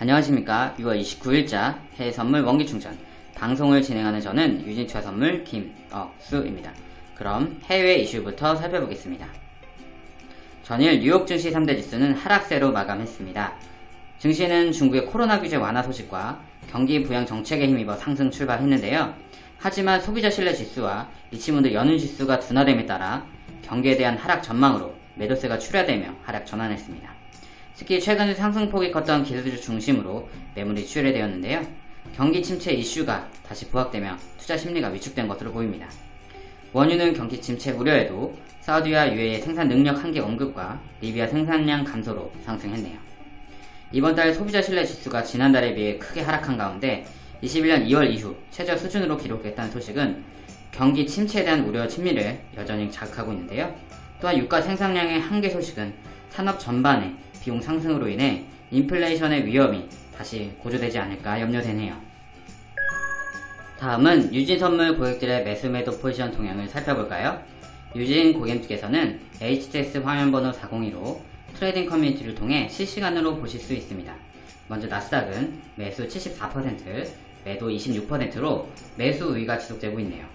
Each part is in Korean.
안녕하십니까 6월 29일자 해외 선물 원기 충전 방송을 진행하는 저는 유진투자 선물 김억수입니다. 그럼 해외 이슈부터 살펴보겠습니다. 전일 뉴욕 증시 3대 지수는 하락세로 마감했습니다. 증시는 중국의 코로나 규제 완화 소식과 경기 부양 정책에 힘입어 상승 출발했는데요. 하지만 소비자 신뢰 지수와 리치몬드 연은 지수가 둔화됨에 따라 경기에 대한 하락 전망으로 매도세가 출회되며 하락 전환했습니다. 특히 최근 상승폭이 컸던 기술주 중심으로 매물이 출회되었는데요. 경기 침체 이슈가 다시 부각되며 투자 심리가 위축된 것으로 보입니다. 원유는 경기 침체 우려에도 사우디와 UAE 생산 능력 한계 언급과 리비아 생산량 감소로 상승했네요. 이번 달 소비자 신뢰 지수가 지난달에 비해 크게 하락한 가운데 21년 2월 이후 최저 수준으로 기록했다는 소식은 경기 침체에 대한 우려 심리를 여전히 자극하고 있는데요. 또한 유가 생산량의 한계 소식은 산업 전반의 비용 상승으로 인해 인플레이션의 위험이 다시 고조되지 않을까 염려되네요. 다음은 유진 선물 고객들의 매수 매도 포지션 동향을 살펴볼까요? 유진 고객님께서는 HTS 화면번호 402로 trading 커뮤니티를 통해 실시간으로 보실 수 있습니다. 먼저 나스닥은 매수 74%, 매도 26%로 매수 우위가 지속되고 있네요.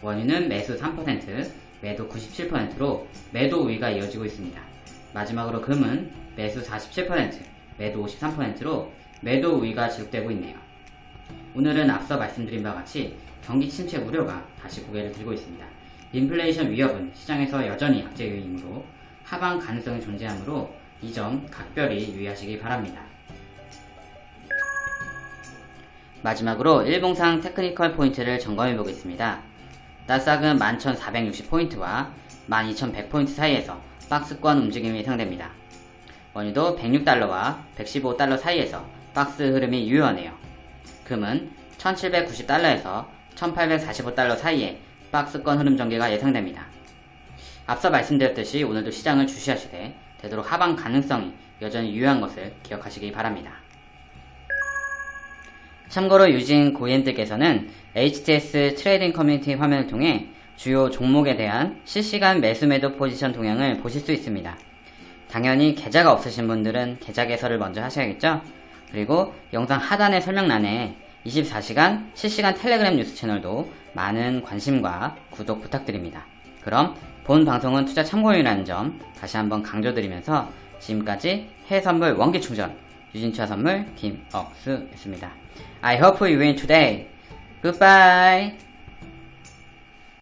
원유는 매수 3%, 매도 97%로 매도 우위가 이어지고 있습니다. 마지막으로 금은 매수 47%, 매도 53%로 매도 우위가 지속되고 있네요. 오늘은 앞서 말씀드린 바와 같이 경기 침체 우려가 다시 고개를 들고 있습니다. 인플레이션 위협은 시장에서 여전히 약재 요인이므로 하방 가능성이 존재하므로 이 점 각별히 유의하시기 바랍니다. 마지막으로 일봉상 technical 포인트를 점검해 보겠습니다. 나스닥은 11,460포인트와 12,100포인트 사이에서 박스권 움직임이 예상됩니다. 원유도 106달러와 115달러 사이에서 박스 흐름이 유효하네요. 금은 1790달러에서 1845달러 사이에 박스권 흐름 전개가 예상됩니다. 앞서 말씀드렸듯이 오늘도 시장을 주시하시되 되도록 하방 가능성이 여전히 유효한 것을 기억하시기 바랍니다. 참고로 유진 고객님들께서는 HTS trading 커뮤니티 화면을 통해 주요 종목에 대한 실시간 매수 매도 포지션 동향을 보실 수 있습니다. 당연히 계좌가 없으신 분들은 계좌 개설을 먼저 하셔야겠죠? 그리고 영상 하단의 설명란에 24시간 실시간 텔레그램 뉴스 채널도 많은 관심과 구독 부탁드립니다. 그럼 본 방송은 투자 참고용이라는 점 다시 한번 강조드리면서 지금까지 해외선물 원기충전 유진투자 선물 김억수였습니다. I hope you win today. Goodbye.